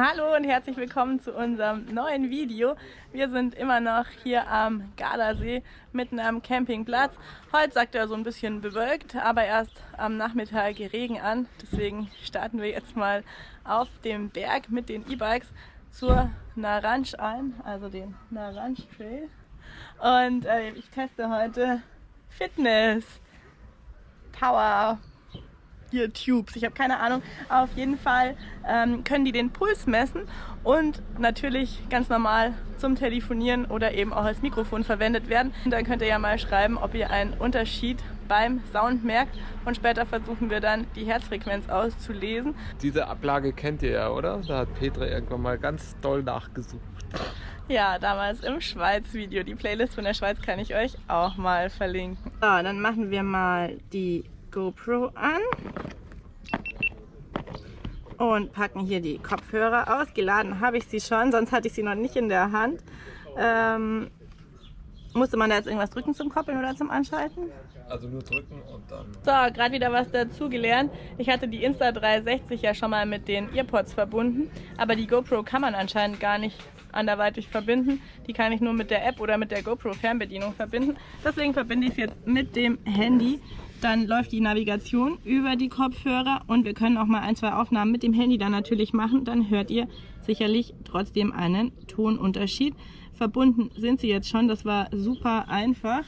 Hallo und herzlich willkommen zu unserem neuen Video. Wir sind immer noch hier am Gardasee, mitten am Campingplatz. Heute sagt er so ein bisschen bewölkt, aber erst am Nachmittag Regen an. Deswegen starten wir jetzt mal auf dem Berg mit den E-Bikes zur Naranj ein, also den Naranj Trail. Und äh, ich teste heute Fitness, Power, hier Tubes. Ich habe keine Ahnung. Auf jeden Fall ähm, können die den Puls messen und natürlich ganz normal zum Telefonieren oder eben auch als Mikrofon verwendet werden. Und dann könnt ihr ja mal schreiben, ob ihr einen Unterschied beim Sound merkt und später versuchen wir dann die Herzfrequenz auszulesen. Diese Ablage kennt ihr ja, oder? Da hat Petra irgendwann mal ganz doll nachgesucht. Ja, damals im Schweiz-Video. Die Playlist von der Schweiz kann ich euch auch mal verlinken. So, dann machen wir mal die GoPro an und packen hier die Kopfhörer aus. Geladen habe ich sie schon, sonst hatte ich sie noch nicht in der Hand. Ähm, musste man da jetzt irgendwas drücken zum Koppeln oder zum Anschalten? Also nur drücken und dann... So, gerade wieder was dazu gelernt. Ich hatte die Insta360 ja schon mal mit den Earpods verbunden, aber die GoPro kann man anscheinend gar nicht anderweitig verbinden. Die kann ich nur mit der App oder mit der GoPro Fernbedienung verbinden. Deswegen verbinde ich es jetzt mit dem Handy. Dann läuft die Navigation über die Kopfhörer und wir können auch mal ein, zwei Aufnahmen mit dem Handy dann natürlich machen. Dann hört ihr sicherlich trotzdem einen Tonunterschied. Verbunden sind sie jetzt schon, das war super einfach.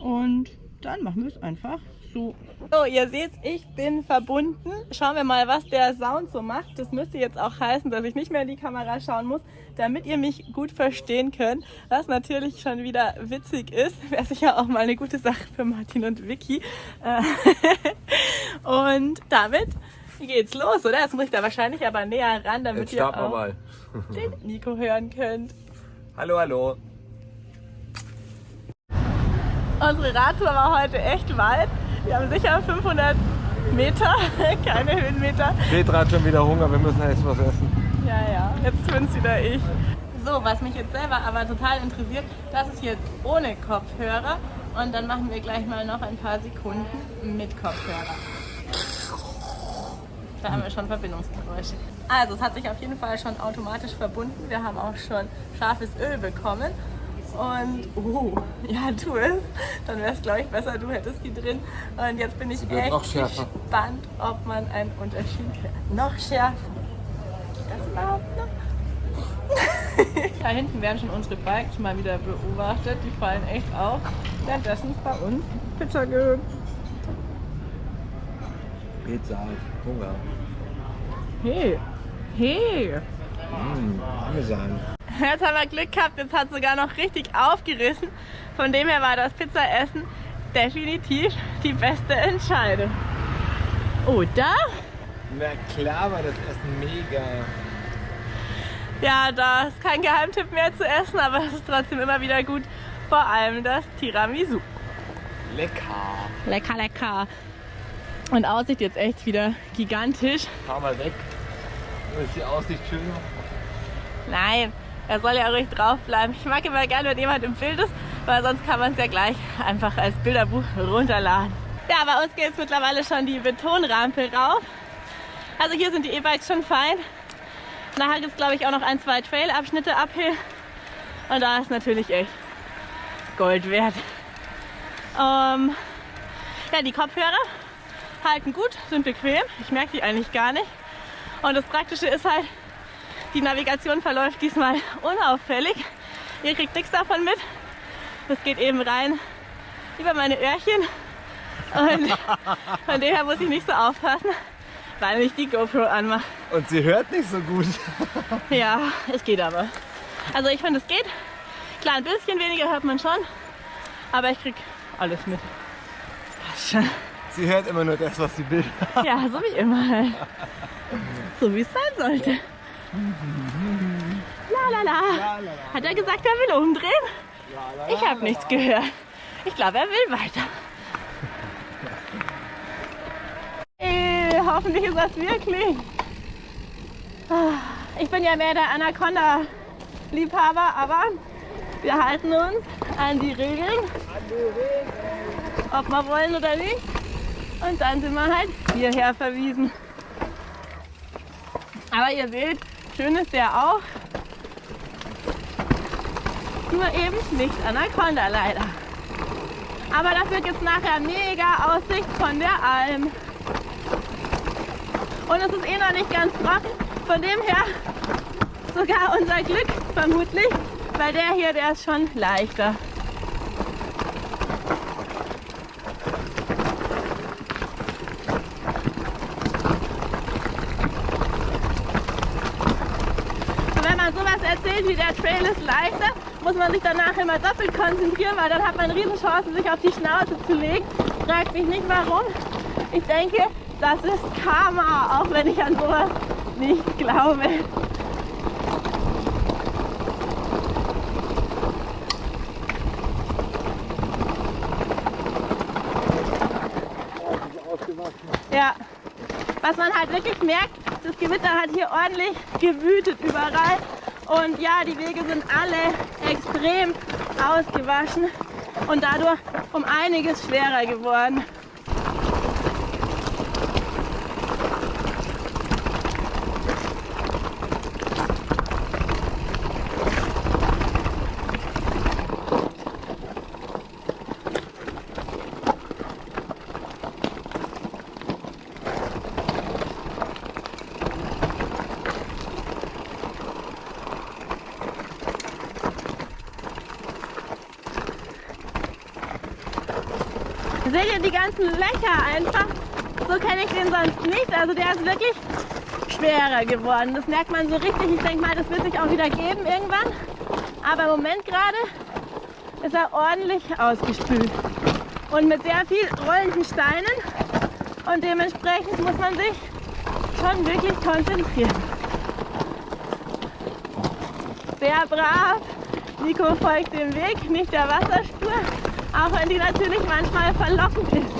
Und dann machen wir es einfach so. So, ihr seht, ich bin verbunden. Schauen wir mal, was der Sound so macht. Das müsste jetzt auch heißen, dass ich nicht mehr in die Kamera schauen muss, damit ihr mich gut verstehen könnt. Was natürlich schon wieder witzig ist. Wäre sicher auch mal eine gute Sache für Martin und Vicky. Äh, und damit geht's los, oder? Jetzt muss ich da wahrscheinlich aber näher ran, damit ihr auch mal. den Nico hören könnt. Hallo, hallo. Unsere Radtour war heute echt weit. Wir haben sicher 500 Meter, keine Höhenmeter. Petra hat schon wieder Hunger, wir müssen jetzt was essen. Ja, ja, jetzt bin's wieder ich. So, was mich jetzt selber aber total interessiert, das ist jetzt ohne Kopfhörer und dann machen wir gleich mal noch ein paar Sekunden mit Kopfhörer. Da haben wir schon Verbindungsgeräusche. Also es hat sich auf jeden Fall schon automatisch verbunden. Wir haben auch schon scharfes Öl bekommen und, oh, ja, tu es. Dann wäre es, glaube ich, besser, du hättest die drin. Und jetzt bin ich echt gespannt, ob man einen Unterschied hört. Noch schärfer. Geht das überhaupt noch? da hinten werden schon unsere Bikes mal wieder beobachtet. Die fallen echt auf. Währenddessen bei uns Pizza gibt. Pizza, Hunger. Hey, hey. Mmh, Parmesan. Jetzt haben wir Glück gehabt, jetzt hat es sogar noch richtig aufgerissen. Von dem her war das Pizzaessen definitiv die beste Entscheidung. Oder? Na klar war das Essen mega. Ja, da ist kein Geheimtipp mehr zu essen, aber es ist trotzdem immer wieder gut. Vor allem das Tiramisu. Lecker. Lecker, lecker. Und Aussicht jetzt echt wieder gigantisch. Fahr mal weg. Ist die Aussicht schön? Nein, er soll ja ruhig drauf bleiben. Ich mag immer gerne, wenn jemand im Bild ist, weil sonst kann man es ja gleich einfach als Bilderbuch runterladen. Ja, bei uns geht es mittlerweile schon die Betonrampe rauf. Also hier sind die E-Bikes schon fein. Nachher gibt es glaube ich auch noch ein, zwei Trail-Abschnitte uphill. Und da ist natürlich echt Gold wert. Ähm, ja, die Kopfhörer halten gut, sind bequem. Ich merke die eigentlich gar nicht. Und das Praktische ist halt, die Navigation verläuft diesmal unauffällig. Ihr kriegt nichts davon mit. Das geht eben rein über meine Öhrchen. Und von dem her muss ich nicht so aufpassen, weil ich die GoPro anmache. Und sie hört nicht so gut. ja, es geht aber. Also ich finde, es geht. Klar, ein bisschen weniger hört man schon, aber ich krieg alles mit. Passt schon. Sie hört immer nur das, was sie will. ja, so wie immer. So wie es sein sollte. La la la. Hat er gesagt, er will umdrehen? Ich habe nichts gehört. Ich glaube, er will weiter. Hey, hoffentlich ist das wirklich. Ich bin ja mehr der Anaconda-Liebhaber, aber wir halten uns an die Regeln. Ob wir wollen oder nicht. Und dann sind wir halt hierher verwiesen. Aber ihr seht, Schön ist der auch. Nur eben nicht Anaconda leider. Aber dafür gibt es nachher mega Aussicht von der Alm. Und es ist eh noch nicht ganz trocken. Von dem her sogar unser Glück vermutlich, weil der hier, der ist schon leichter. Man sowas erzählt wie der Trail ist leichter, muss man sich danach immer doppelt konzentrieren, weil dann hat man Riesenchancen, sich auf die Schnauze zu legen. Fragt mich nicht warum. Ich denke, das ist Karma, auch wenn ich an sowas nicht glaube. Ja, was man halt wirklich merkt, das Gewitter hat hier ordentlich gewütet überall. Und ja, die Wege sind alle extrem ausgewaschen und dadurch um einiges schwerer geworden. Seht ihr die ganzen Löcher einfach? So kenne ich den sonst nicht. Also der ist wirklich schwerer geworden. Das merkt man so richtig. Ich denke mal, das wird sich auch wieder geben irgendwann. Aber im Moment gerade ist er ordentlich ausgespült. Und mit sehr viel rollenden Steinen. Und dementsprechend muss man sich schon wirklich konzentrieren. Sehr brav. Nico folgt dem Weg, nicht der Wasserspur. Auch wenn die natürlich manchmal verlockend ist.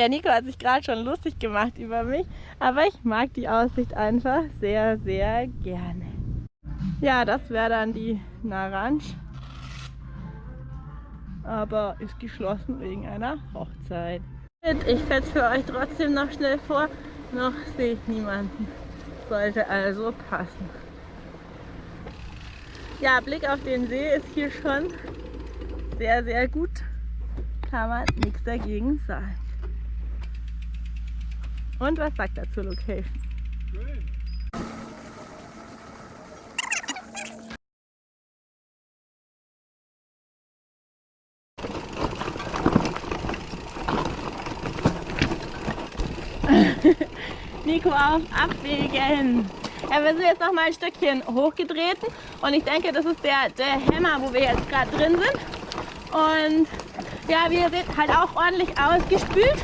Der Nico hat sich gerade schon lustig gemacht über mich, aber ich mag die Aussicht einfach sehr, sehr gerne. Ja, das wäre dann die Naranj. Aber ist geschlossen wegen einer Hochzeit. Ich fetze für euch trotzdem noch schnell vor. Noch sehe ich niemanden. Sollte also passen. Ja, Blick auf den See ist hier schon sehr, sehr gut. Kann man nichts dagegen sagen. Und was sagt er zur Location? Schön. Nico auf Abwägen. Ja, wir sind jetzt noch mal ein Stückchen hochgetreten und ich denke, das ist der, der Hämmer, wo wir jetzt gerade drin sind. Und ja, wie ihr seht, halt auch ordentlich ausgespült.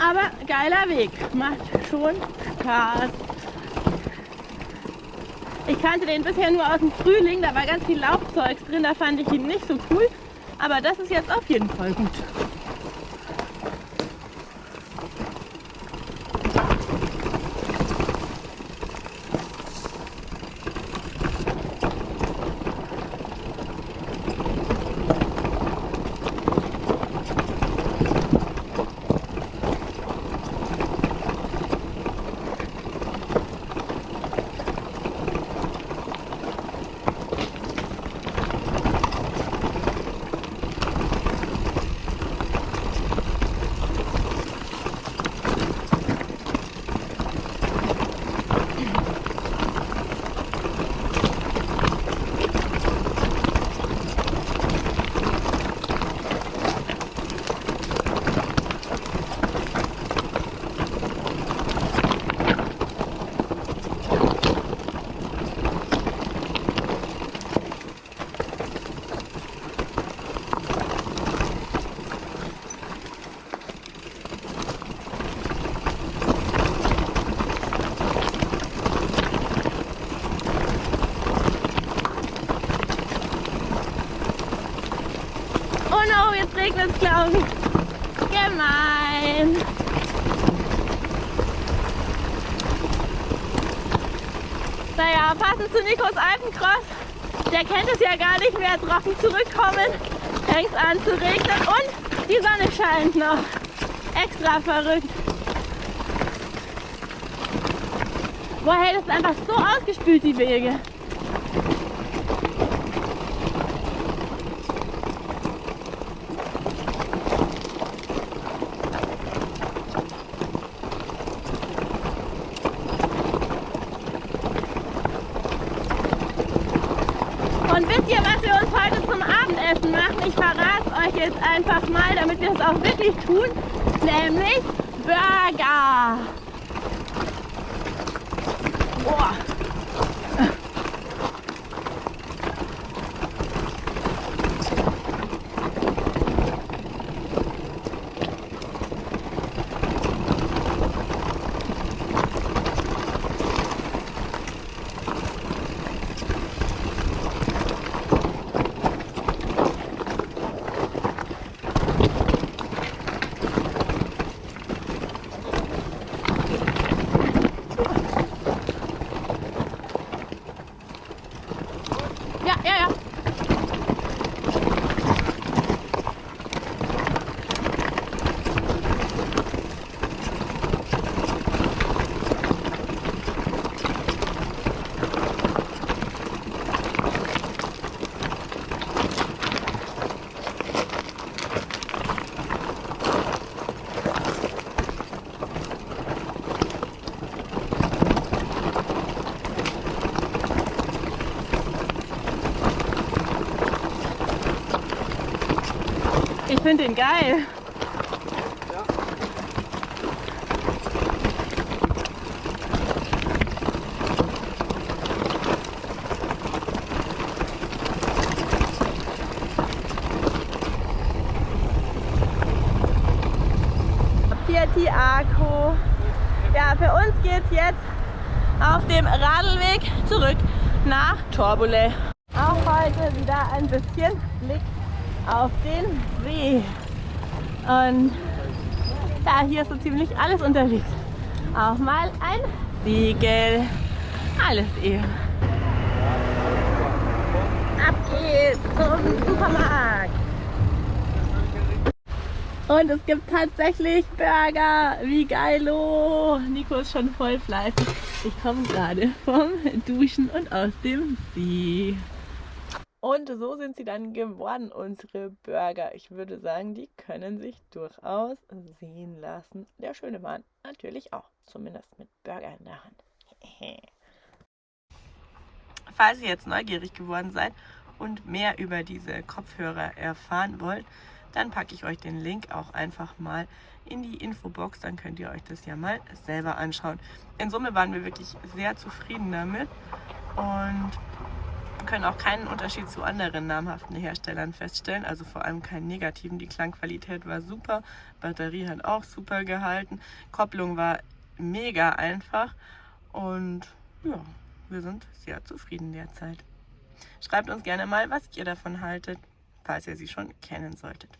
Aber geiler Weg, macht schon Spaß. Ich kannte den bisher nur aus dem Frühling, da war ganz viel Laubzeugs drin, da fand ich ihn nicht so cool. Aber das ist jetzt auf jeden Fall gut. Naja, passend zu Nikos Alpencross. Der kennt es ja gar nicht mehr. Trocken zurückkommen, fängt an zu regnen und die Sonne scheint noch. Extra verrückt. Boah, hey, das ist einfach so ausgespült, die Wege. Und wisst ihr, was wir uns heute zum Abendessen machen? Ich verrate euch jetzt einfach mal, damit wir es auch wirklich tun. Nämlich Burger. Boah. Ich finde den geil. Pieti Arco. Ja, für uns geht's jetzt auf dem Radlweg zurück nach Torbole. Auch heute wieder ein bisschen Blick auf den See. Und ja, hier ist so ziemlich alles unterwegs. Auch mal ein Siegel. Alles eben. Ab geht's zum Supermarkt. Und es gibt tatsächlich Burger. Wie geilo. Nico ist schon voll fleißig. Ich komme gerade vom Duschen und aus dem See. Und so sind sie dann geworden, unsere Burger. Ich würde sagen, die können sich durchaus sehen lassen. Der schöne Mann natürlich auch, zumindest mit Burger in der Hand. Falls ihr jetzt neugierig geworden seid und mehr über diese Kopfhörer erfahren wollt, dann packe ich euch den Link auch einfach mal in die Infobox. Dann könnt ihr euch das ja mal selber anschauen. In Summe waren wir wirklich sehr zufrieden damit und können auch keinen Unterschied zu anderen namhaften Herstellern feststellen, also vor allem keinen negativen. Die Klangqualität war super, Batterie hat auch super gehalten, Kopplung war mega einfach und ja, wir sind sehr zufrieden derzeit. Schreibt uns gerne mal, was ihr davon haltet, falls ihr sie schon kennen solltet.